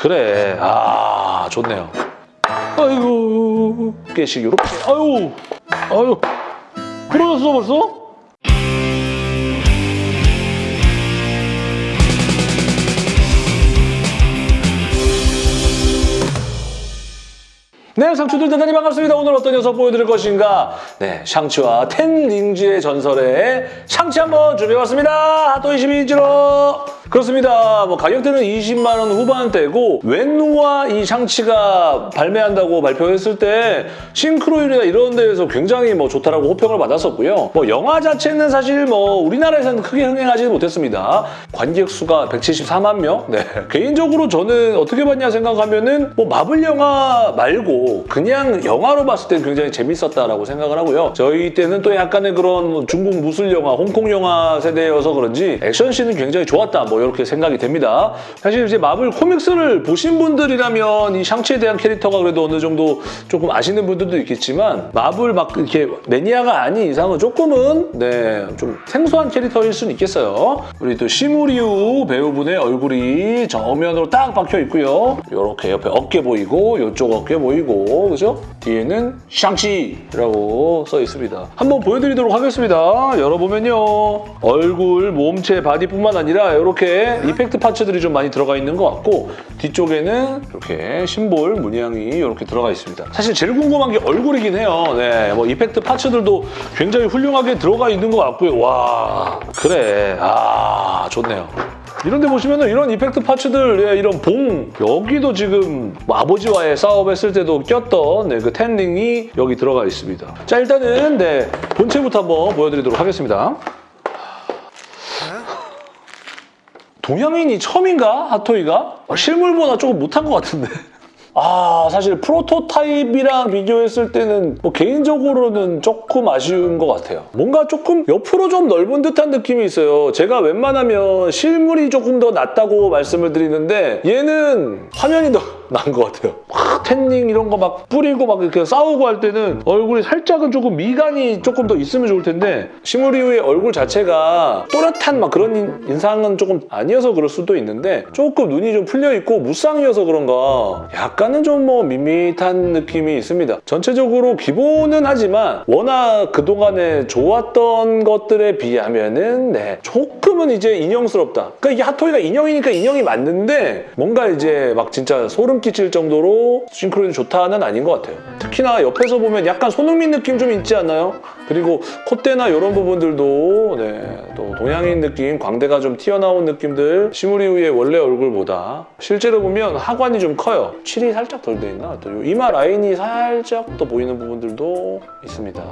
그래. 아, 좋네요. 아이고, 깨씩 이렇게. 아유, 아유. 부러졌어 벌써? 네, 상추들 대단히 반갑습니다. 오늘 어떤 녀석 보여드릴 것인가? 네, 샹치와 텐링즈의 전설의 샹치 한번 준비해봤습니다. 핫도 22인치로. 그렇습니다. 뭐 가격대는 20만 원 후반대고 웬누와 이 샹치가 발매한다고 발표했을 때 싱크로율이나 이런 데에서 굉장히 뭐 좋다라고 호평을 받았었고요. 뭐 영화 자체는 사실 뭐 우리나라에서는 크게 흥행하지는 못했습니다. 관객 수가 174만 명. 네. 개인적으로 저는 어떻게 봤냐 생각하면은 뭐 마블 영화 말고 그냥 영화로 봤을 때 굉장히 재밌었다라고 생각을 하고요. 저희 때는 또 약간의 그런 중국 무술 영화, 홍콩 영화 세대여서 그런지 액션씬은 굉장히 좋았다. 뭐 이렇게 생각이 됩니다. 사실 이제 마블 코믹스를 보신 분들이라면 이 샹치에 대한 캐릭터가 그래도 어느 정도 조금 아시는 분들도 있겠지만 마블 막 이렇게 매니아가 아닌 이상은 조금은 네, 좀 생소한 캐릭터일 수는 있겠어요. 우리 또 시무리우 배우분의 얼굴이 정면으로 딱 박혀 있고요. 이렇게 옆에 어깨 보이고 이쪽 어깨 보이고 그죠? 뒤에는 샹치라고 써 있습니다. 한번 보여드리도록 하겠습니다. 열어보면요. 얼굴, 몸체, 바디뿐만 아니라 이렇게 이펙트 파츠들이 좀 많이 들어가 있는 것 같고 뒤쪽에는 이렇게 심볼 문양이 이렇게 들어가 있습니다. 사실 제일 궁금한 게 얼굴이긴 해요. 네, 뭐 이펙트 파츠들도 굉장히 훌륭하게 들어가 있는 것 같고요. 와, 그래. 아, 좋네요. 이런 데 보시면 이런 이펙트 파츠들, 예, 이런 봉, 여기도 지금 뭐 아버지와의 싸움했을 때도 꼈던 네, 그 텐링이 여기 들어가 있습니다. 자, 일단은 네, 본체부터 한번 보여드리도록 하겠습니다. 동양인이 처음인가? 핫토이가? 아, 실물보다 조금 못한 것 같은데. 아 사실 prototype이랑 비교했을 때는 뭐 개인적으로는 조금 아쉬운 것 같아요. 뭔가 조금 옆으로 좀 넓은 듯한 느낌이 있어요. 제가 웬만하면 실물이 조금 더 낫다고 말씀을 드리는데 얘는 화면이 더 나은 것 같아요. 막 ten ring 이런 거 막 뿌리고 막 이렇게 싸우고 할 때는 얼굴이 살짝은 조금 미간이 조금 더 있으면 좋을 텐데 시무리우의 얼굴 자체가 또렷한 막 그런 인- 인상은 조금 아니어서 그럴 수도 있는데 조금 눈이 좀 풀려 있고 무쌍이어서 그런가 약간은 좀 뭐 밋밋한 느낌이 있습니다. 전체적으로 기본은 하지만 워낙 그동안에 좋았던 것들에 비하면은 네 조금은 이제 인형스럽다. 그러니까 이게 핫토이가 인형이니까 인형이 맞는데 뭔가 이제 막 진짜 소름 끼칠 정도로 싱크로율이 좋다는 아닌 것 같아요. 특히나 옆에서 보면 약간 손흥민 느낌 좀 있지 않나요? 그리고 콧대나 이런 부분들도 네, 또 동양인 느낌, 광대가 좀 튀어나온 느낌들 시무리우의 원래 얼굴보다 실제로 보면 하관이 좀 커요. 칠이 살짝 덜 돼 있나? 또 이마 라인이 살짝 더 보이는 부분들도 있습니다.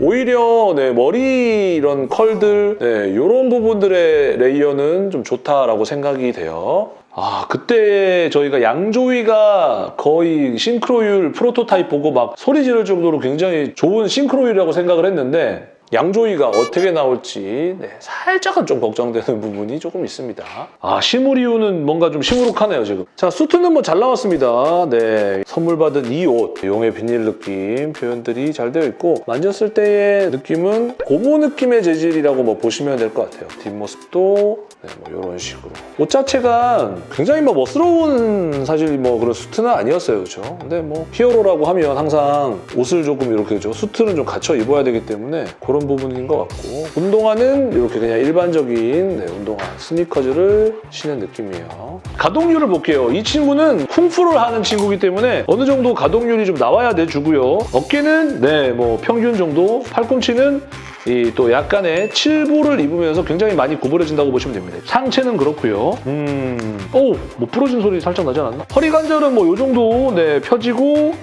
오히려 네, 머리 이런 컬들 네, 이런 부분들의 layer는 좀 좋다라고 생각이 돼요. 아 그때 저희가 양조위가 거의 싱크로율 프로토타입 보고 막 소리 지를 정도로 굉장히 좋은 싱크로율이라고 생각을 했는데 양조위가 어떻게 나올지 네, 살짝은 좀 걱정되는 부분이 조금 있습니다. 아 시무리우는 뭔가 좀 시무룩하네요 지금. 자 수트는 뭐 잘 나왔습니다. 네 선물 받은 이 옷 용의 비늘 느낌 표현들이 잘 되어 있고 만졌을 때의 느낌은 고무 느낌의 재질이라고 뭐 보시면 될 것 같아요. 뒷모습도 네, 뭐 이런 식으로 옷 자체가 굉장히 뭐 멋스러운 사실 뭐 그런 수트는 아니었어요, 그렇죠? 근데 뭐 히어로라고 하면 항상 옷을 조금 이렇게 죠 수트는 좀 갖춰 입어야 되기 때문에 그런 부분인 것 같고 운동화는 이렇게 그냥 일반적인 네, 운동화 스니커즈를 신은 느낌이에요. 가동률을 볼게요. 이 친구는 쿵푸를 하는 친구이기 때문에 어느 정도 가동률이 좀 나와야 돼주고요. 어깨는 네 뭐 평균 정도, 팔꿈치는 이또 약간의 칠보를 입으면서 굉장히 많이 구부러진다고 보시면 됩니다. 상체는 그렇고요. 음, 오, 뭐 부러진 소리 살짝 나지 않았나? 허리 관절은 뭐 이 정도 네 펴지고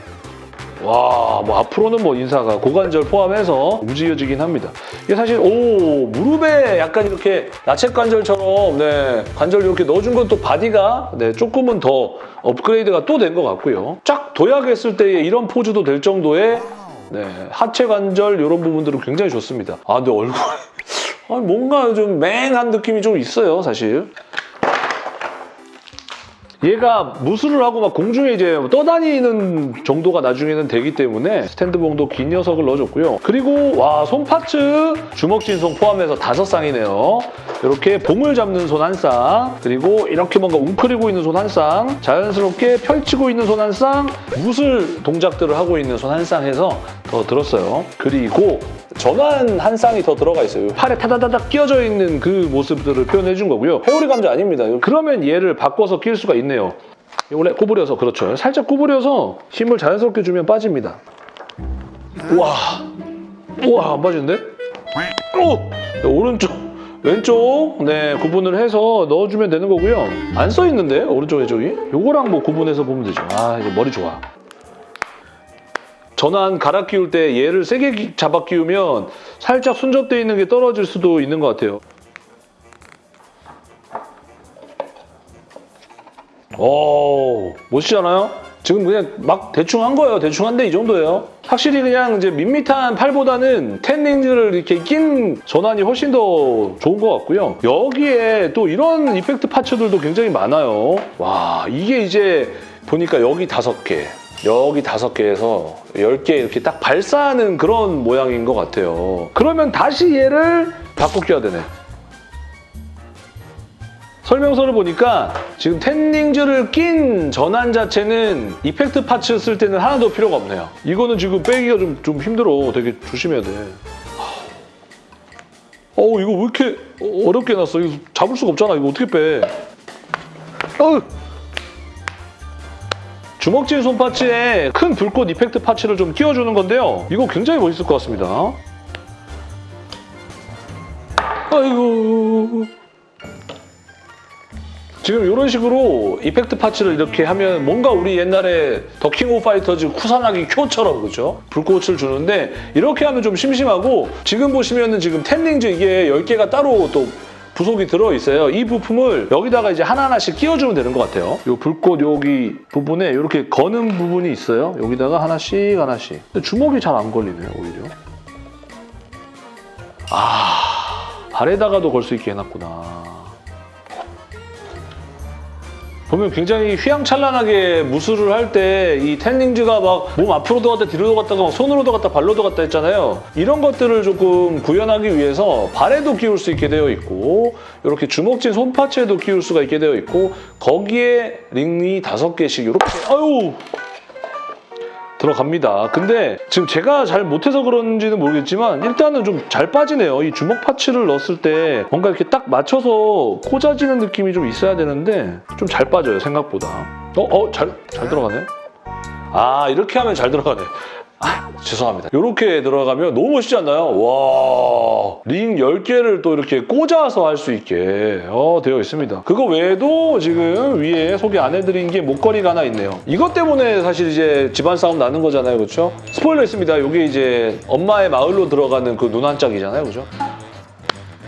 와, 뭐 앞으로는 뭐 인사가 고관절 포함해서 움직여지긴 합니다. 이게 사실 오 무릎에 약간 이렇게 야채 관절처럼 네 관절 이렇게 넣어준 건 또 바디가 네 조금은 더 업그레이드가 또 된 것 같고요. 쫙 도약했을 때 이런 포즈도 될 정도의 네 하체 관절 이런 부분들은 굉장히 좋습니다. 아 근데 얼굴 아, 뭔가 좀 맹한 느낌이 좀 있어요, 사실. 얘가 무술을 하고 막 공중에 이제 떠다니는 정도가 나중에는 되기 때문에 스탠드봉도 긴 녀석을 넣어줬고요. 그리고 와 손파츠 주먹진송 포함해서 다섯 쌍이네요. 이렇게 봉을 잡는 손 한 쌍, 그리고 이렇게 뭔가 웅크리고 있는 손 한 쌍, 자연스럽게 펼치고 있는 손 한 쌍, 무술 동작들을 하고 있는 손 한 쌍 해서 더 들었어요. 그리고 전환 한 쌍이 더 들어가 있어요. 팔에 타다다닥 끼어져 있는 그 모습들을 표현해 준 거고요. 회오리 감자 아닙니다. 그러면 얘를 바꿔서 낄 수가 있네요. 원래 구부려서 그렇죠. 살짝 구부려서 힘을 자연스럽게 주면 빠집니다. 우와, 우와 안 빠지는데? 오, 네, 오른쪽, 왼쪽 네 구분을 해서 넣어주면 되는 거고요. 안 써 있는데 오른쪽 왼쪽이? 요거랑 뭐 구분해서 보면 되죠. 아 이거 머리 좋아. 전환 갈아 끼울 때 얘를 세게 기- 잡아 끼우면 살짝 순접되어 있는 게 떨어질 수도 있는 것 같아요. 오, 멋지잖아요? 지금 그냥 막 대충 한 거예요. 대충 한데 이 정도예요. 확실히 그냥 이제 밋밋한 팔보다는 텐닝즈를 이렇게 낀 전환이 훨씬 더 좋은 것 같고요. 여기에 또 이런 이펙트 파츠들도 굉장히 많아요. 와, 이게 이제 보니까 여기 다섯 개, 여기 다섯 개에서 열 개 이렇게 딱 발사하는 그런 모양인 것 같아요. 그러면 다시 얘를 바꿔 껴야 되네. 설명서를 보니까 지금 텐닝즈를 낀 전환 자체는 이펙트 파츠 쓸 때는 하나도 필요가 없네요. 이거는 지금 빼기가 좀, 좀 힘들어. 되게 조심해야 돼. 어우 이거 왜 이렇게 어렵게 해놨어? 이거 잡을 수가 없잖아. 이거 어떻게 빼? 어우. 주먹질 손 parts에 큰 불꽃 effect parts를 좀 끼워주는 건데요. 이거 굉장히 멋있을 것 같습니다. 아이고. 지금 이런 식으로 effect parts를 이렇게 하면 뭔가 우리 옛날에 The King of Fighters 쿠사나기 쿄처럼 그죠? 불꽃을 주는데 이렇게 하면 좀 심심하고 지금 보시면은 지금 Ten Rings 이게 10개가 따로 또 부속이 들어있어요. 이 부품을 여기다가 이제 하나하나씩 끼워주면 되는 것 같아요. 이 불꽃 여기 부분에 이렇게 거는 부분이 있어요. 여기다가 하나씩 하나씩. 주먹이 잘 안 걸리네요, 오히려. 아, 발에다가도 걸 수 있게 해놨구나. 보면 굉장히 휘황찬란하게 무술을 할 때 이 텐닝즈가 막 몸 앞으로도 갔다 뒤로도 갔다가 막 손으로도 갔다 발로도 갔다 했잖아요. 이런 것들을 조금 구현하기 위해서 발에도 끼울 수 있게 되어 있고 이렇게 주먹진 손parts에도 끼울 수가 있게 되어 있고 거기에 링이 다섯 개씩 이렇게 아유 들어갑니다. 근데 지금 제가 잘 못해서 그런지는 모르겠지만 일단은 좀 잘 빠지네요. 이 주먹 parts를 넣었을 때 뭔가 이렇게 딱 맞춰서 꽂아지는 느낌이 좀 있어야 되는데 좀 잘 빠져요, 생각보다. 어? 어? 잘, 잘 들어가네? 아, 이렇게 하면 잘 들어가네. 아, 죄송합니다. 이렇게 들어가면 너무 멋있지 않나요? 와, 링 10개를 또 이렇게 꽂아서 할 수 있게 어, 되어 있습니다. 그거 외에도 지금 위에 소개 안 해드린 게 목걸이가 하나 있네요. 이것 때문에 사실 이제 집안 싸움 나는 거잖아요, 그렇죠? 스포일러 있습니다. 이게 이제 엄마의 마을로 들어가는 그 눈 한 짝이잖아요, 그죠?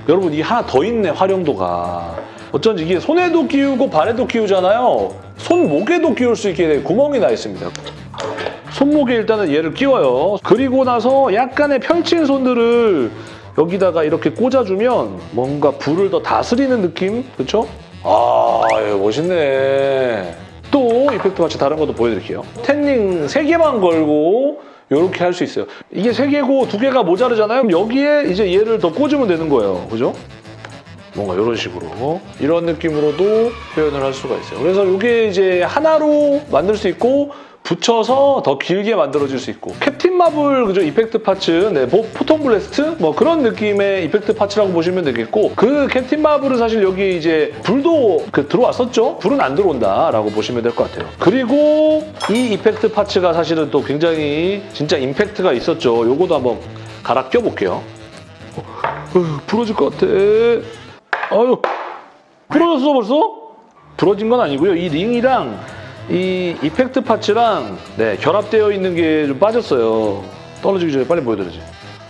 여러분, 이 하나 더 있네, 활용도가. 어쩐지 이게 손에도 끼우고 발에도 끼우잖아요. 손목에도 끼울 수 있게 구멍이 나 있습니다. 손목에 일단은 얘를 끼워요. 그리고 나서 약간의 펼친 손들을 여기다가 이렇게 꽂아주면 뭔가 불을 더 다스리는 느낌? 그렇죠? 아, 멋있네. 또 이펙트 같이 다른 것도 보여드릴게요. 텐닝 3개만 걸고 이렇게 할 수 있어요. 이게 3개고 2개가 모자르잖아요. 여기에 이제 얘를 더 꽂으면 되는 거예요. 그죠? 뭔가 이런 식으로 이런 느낌으로도 표현을 할 수가 있어요. 그래서 이게 이제 하나로 만들 수 있고 붙여서 더 길게 만들어질 수 있고. 캡틴 마블 그죠? effect parts 네, 뭐 photon blast? 뭐 그런 느낌의 effect parts라고 보시면 되겠고. 그 캡틴 마블은 사실 여기 이제 불도 그 들어왔었죠? 불은 안 들어온다라고 보시면 될 것 같아요. 그리고 이 이펙트 파츠가 사실은 또 굉장히 진짜 임팩트가 있었죠. 요거도 한번 갈아 껴볼게요. 어, 부러질 것 같아. 아유 부러졌어 벌써? 부러진 건 아니고요. 이 링이랑 이 이펙트 파츠랑 네, 결합되어 있는 게 좀 빠졌어요. 떨어지기 전에 빨리 보여드려야지.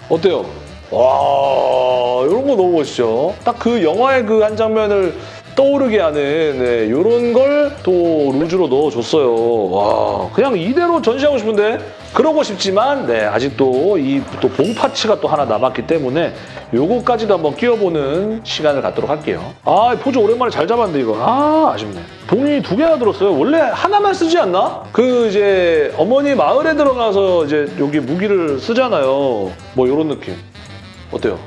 어때요? 와 이런 거 너무 멋있죠. 딱 그 영화의 그 한 장면을 떠오르게 하는 네, 이런 걸또 루즈로 넣어줬어요. 와 그냥 이대로 전시하고 싶은데 그러고 싶지만 네, 아직도 이 또 봉 파츠가 또 하나 남았기 때문에 요거까지도 한번 끼워보는 시간을 갖도록 할게요. 아 포즈 오랜만에 잘 잡았는데 이거 아 아쉽네. 봉이 두 개나 들었어요. 원래 하나만 쓰지 않나? 그 이제 어머니 마을에 들어가서 이제 여기 무기를 쓰잖아요. 뭐 이런 느낌. 어때요?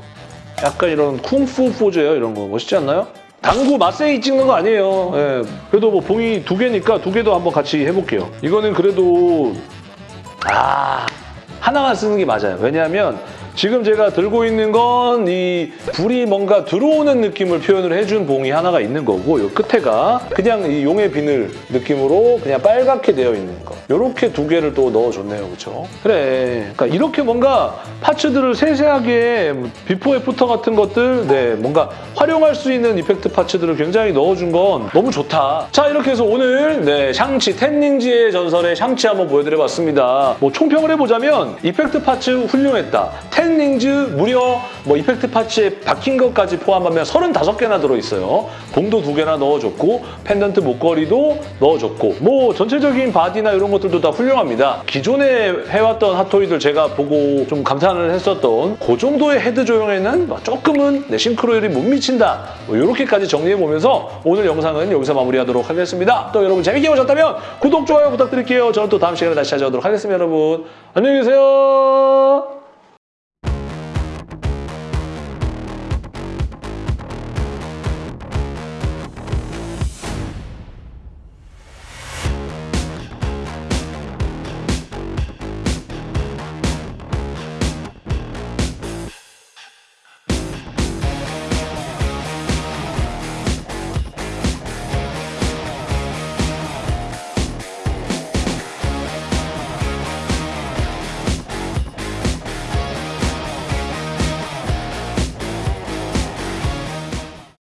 약간 이런 쿵푸 포즈예요. 이런 거 멋있지 않나요? 당구 마세이 찍는 거 아니에요. 예. 그래도 뭐 봉이 두 개니까 두 개도 한번 같이 해볼게요. 이거는 그래도 아 하나만 쓰는 게 맞아요. 왜냐하면 지금 제가 들고 있는 건 이 불이 뭔가 들어오는 느낌을 표현을 해준 봉이 하나가 있는 거고 이 끝에가 그냥 이 용의 비늘 느낌으로 그냥 빨갛게 되어 있는 거. 이렇게 두 개를 또 넣어줬네요. 그렇죠? 그래. 그러니까 이렇게 뭔가 파츠들을 세세하게 before after 같은 것들 네 뭔가 활용할 수 있는 effect parts들을 굉장히 넣어준 건 너무 좋다. 자 이렇게 해서 오늘 네 샹치 텐 링즈의 전설의 샹치 한번 보여드려봤습니다. 뭐 총평을 해보자면 effect parts 훌륭했다. 텐 링즈 무려 뭐 effect parts에 박힌 것까지 포함하면 35개나 들어있어요. 봉도 두 개나 넣어줬고 펜던트 목걸이도 넣어줬고 뭐 전체적인 바디나 이런 것들도 다 훌륭합니다. 기존에 해왔던 핫토이들 제가 보고 좀 감탄을 했었던 그 정도의 헤드 조형에는 뭐 조금은 네, 싱크로율이 못 미친다. 뭐 이렇게까지 정리해보면서 오늘 영상은 여기서 마무리하도록 하겠습니다. 또 여러분 재밌게 보셨다면 구독, 좋아요 부탁드릴게요. 저는 또 다음 시간에 다시 찾아오도록 하겠습니다. 여러분 안녕히 계세요.